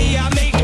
I make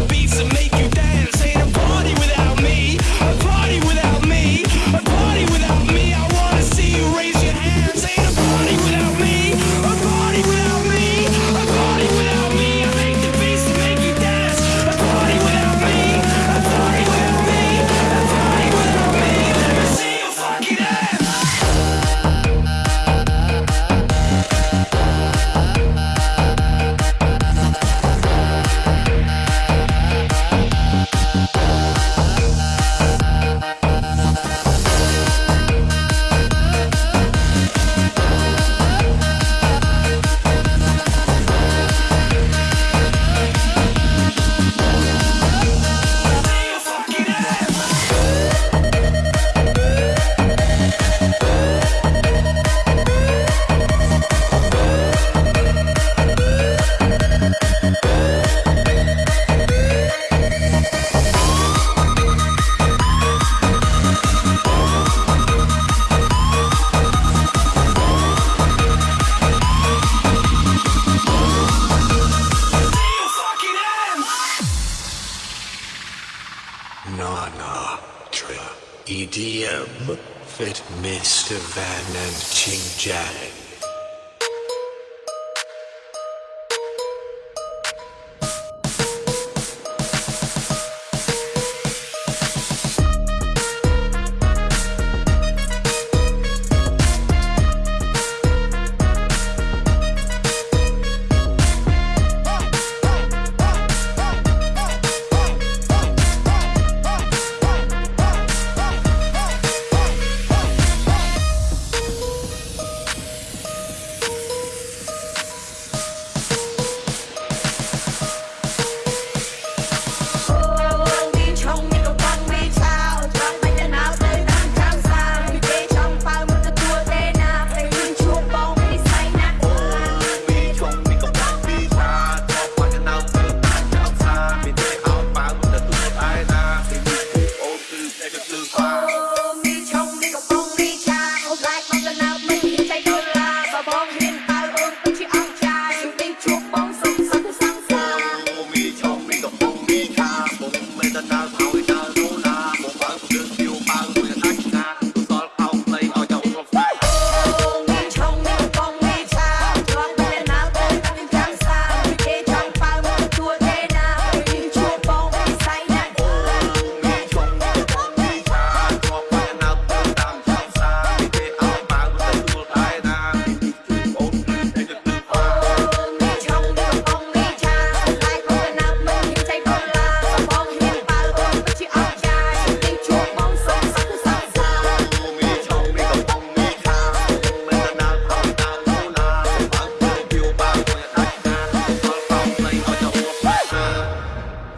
Nana, Tra, EDM, Fit Mr. Van and Ching Jang.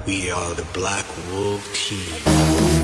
We are the Black Wolf Team.